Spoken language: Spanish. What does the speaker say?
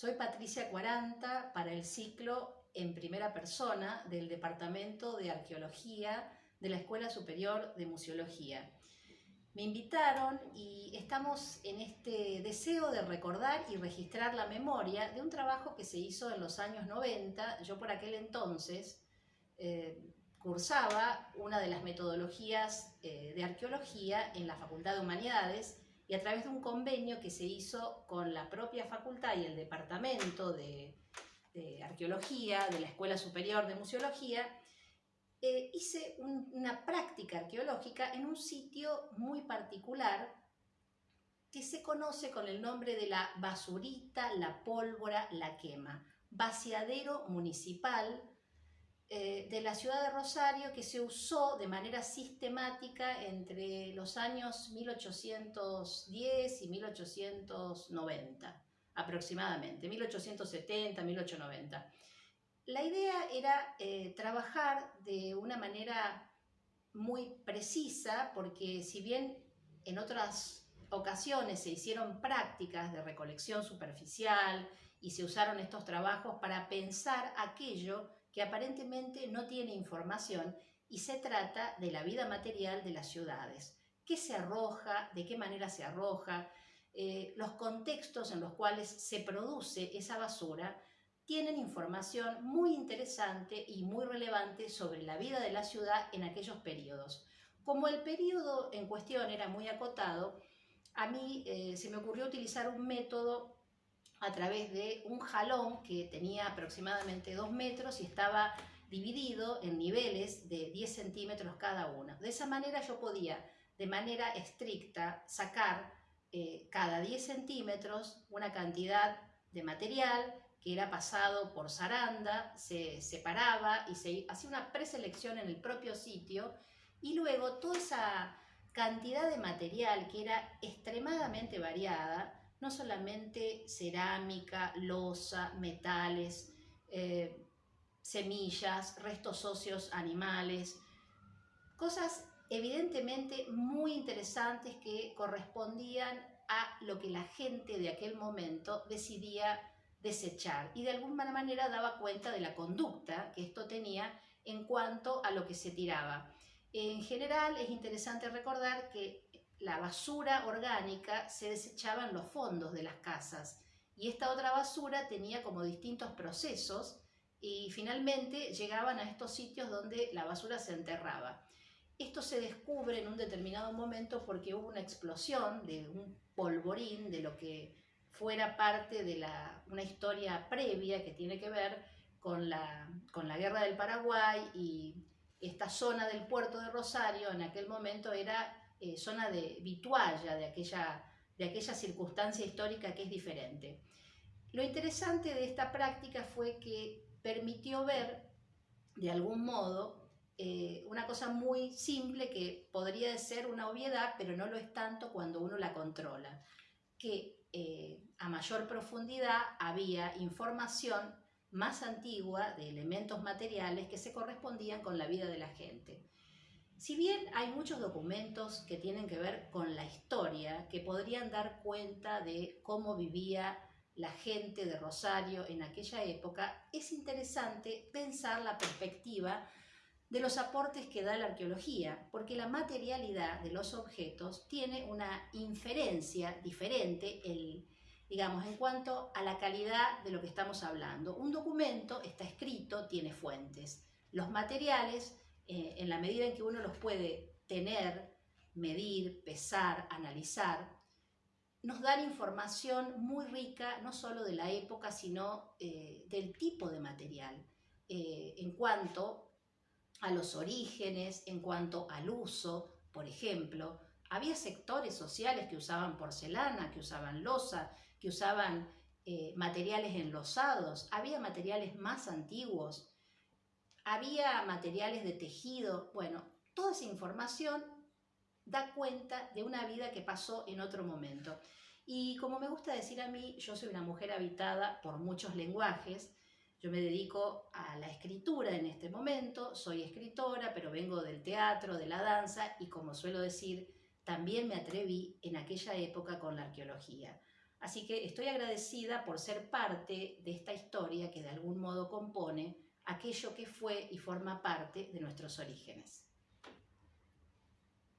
Soy Patricia Cuaranta para el ciclo en primera persona del Departamento de Arqueología de la Escuela Superior de Museología. Me invitaron y estamos en este deseo de recordar y registrar la memoria de un trabajo que se hizo en los años 90. Yo por aquel entonces eh, cursaba una de las metodologías eh, de arqueología en la Facultad de Humanidades y a través de un convenio que se hizo con la propia facultad y el departamento de, arqueología de la Escuela Superior de Museología, eh, hice una práctica arqueológica en un sitio muy particular que se conoce con el nombre de la basurita, la pólvora, la quema, vaciadero municipal eh, de la ciudad de Rosario que se usó de manera sistemática entre los años 1810 y 1890 aproximadamente, 1870, 1890. La idea era eh, trabajar de una manera muy precisa porque si bien en otras ocasiones se hicieron prácticas de recolección superficial y se usaron estos trabajos para pensar aquello que aparentemente no tiene información y se trata de la vida material de las ciudades. ¿Qué se arroja? ¿De qué manera se arroja? Eh, los contextos en los cuales se produce esa basura tienen información muy interesante y muy relevante sobre la vida de la ciudad en aquellos periodos. Como el periodo en cuestión era muy acotado, a mí eh, se me ocurrió utilizar un método a través de un jalón que tenía aproximadamente 2 metros y estaba dividido en niveles de 10 centímetros cada uno. De esa manera yo podía, de manera estricta, sacar eh, cada 10 centímetros una cantidad de material que era pasado por zaranda, se separaba y se hacía una preselección en el propio sitio y luego toda esa cantidad de material que era extremadamente variada no solamente cerámica, losa, metales, eh, semillas, restos óseos animales, cosas evidentemente muy interesantes que correspondían a lo que la gente de aquel momento decidía desechar y de alguna manera daba cuenta de la conducta que esto tenía en cuanto a lo que se tiraba. En general es interesante recordar que la basura orgánica se desechaba en los fondos de las casas y esta otra basura tenía como distintos procesos y finalmente llegaban a estos sitios donde la basura se enterraba. Esto se descubre en un determinado momento porque hubo una explosión de un polvorín de lo que fuera parte de la, una historia previa que tiene que ver con la, con la guerra del Paraguay y esta zona del puerto de Rosario en aquel momento era eh, zona de Vitualla, de aquella, de aquella circunstancia histórica que es diferente. Lo interesante de esta práctica fue que permitió ver, de algún modo, eh, una cosa muy simple que podría ser una obviedad, pero no lo es tanto cuando uno la controla, que eh, a mayor profundidad había información más antigua de elementos materiales que se correspondían con la vida de la gente. Si bien hay muchos documentos que tienen que ver con la historia, que podrían dar cuenta de cómo vivía la gente de Rosario en aquella época, es interesante pensar la perspectiva de los aportes que da la arqueología, porque la materialidad de los objetos tiene una inferencia diferente, digamos, en cuanto a la calidad de lo que estamos hablando. Un documento está escrito, tiene fuentes. Los materiales eh, en la medida en que uno los puede tener, medir, pesar, analizar, nos dan información muy rica, no solo de la época, sino eh, del tipo de material, eh, en cuanto a los orígenes, en cuanto al uso, por ejemplo, había sectores sociales que usaban porcelana, que usaban losa, que usaban materiales enlosados, había materiales más antiguos, había materiales de tejido, bueno, toda esa información da cuenta de una vida que pasó en otro momento. Y como me gusta decir a mí, yo soy una mujer habitada por muchos lenguajes, yo me dedico a la escritura en este momento, soy escritora, pero vengo del teatro, de la danza y como suelo decir, también me atreví en aquella época con la arqueología. Así que estoy agradecida por ser parte de esta historia que de algún modo compone aquello que fue y forma parte de nuestros orígenes.